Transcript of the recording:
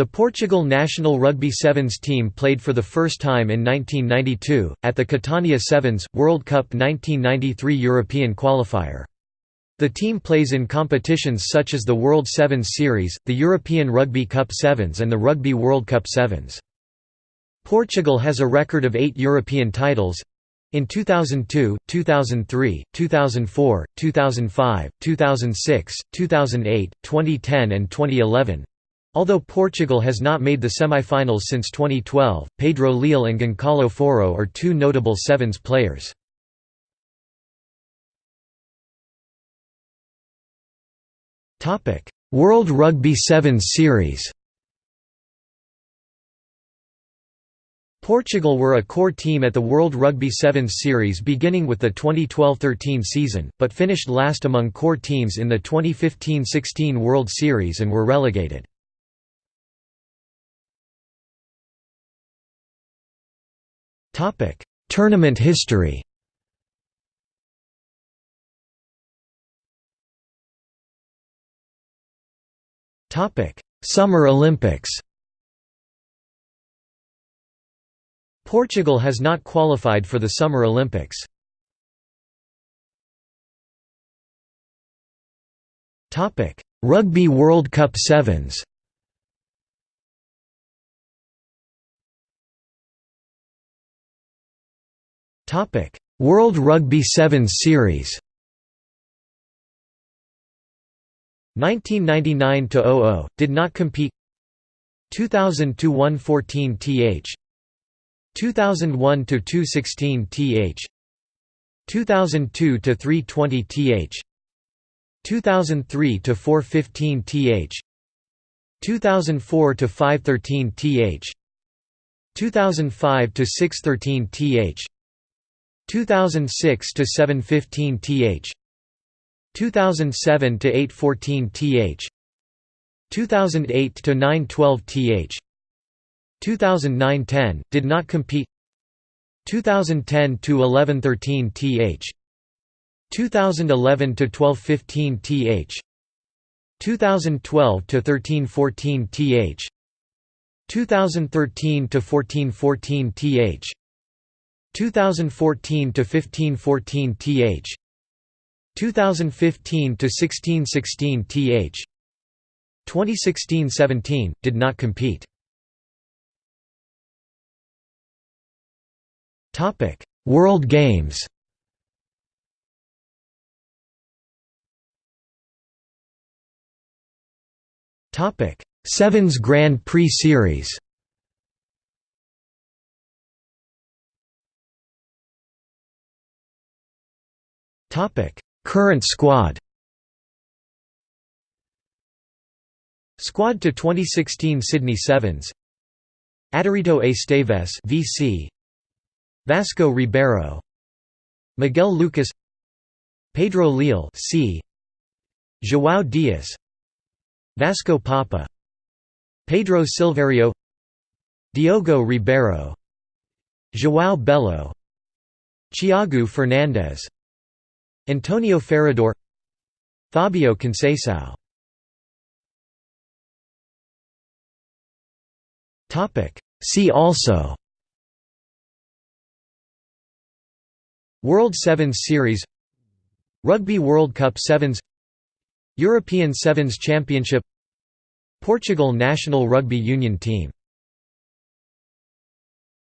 The Portugal national rugby sevens team played for the first time in 1992, at the Catania Sevens, World Cup 1993 European qualifier. The team plays in competitions such as the World Sevens Series, the European Rugby Cup Sevens and the Rugby World Cup Sevens. Portugal has a record of eight European titles, in 2002, 2003, 2004, 2005, 2006, 2008, 2010 and 2011, Although Portugal has not made the semi-finals since 2012, Pedro Leal and Goncalo Foro are two notable Sevens players. World Rugby Sevens Series Portugal were a core team at the World Rugby Sevens Series beginning with the 2012–13 season, but finished last among core teams in the 2015–16 World Series and were relegated. Tournament history. Topic: Summer Olympics. Portugal has not qualified for the Summer Olympics. Rugby World Cup Sevens World Rugby Sevens Series. 1999–00, did not compete. 2000–114 th 2001–216 th 2002–320 th 2003–415 th 2004–513 th 2005–613 th 2006 to 715 th 2007 to 814 th 2008 to 912 th 2009-10 did not compete 2010 to 1113 th 2011 to 1215 th 2012 to 1314 th 2013 to 1414 th 2014 to 1514 th 2015 to 1616 th 2016-17 did not compete. Topic world games. Topic sevens grand prix series Current squad Squad to 2016 Sydney Sevens. Adérito Esteves VC Vasco Ribeiro. Miguel Lucas. Pedro Leal C. João Dias. Vasco Papa. Pedro Silverio. Diogo Ribeiro. João Belo. Thiago Fernandes Antonio Ferrador Fabio Conceição. See also. World Sevens Series. Rugby World Cup Sevens. European Sevens Championship. Portugal national rugby union team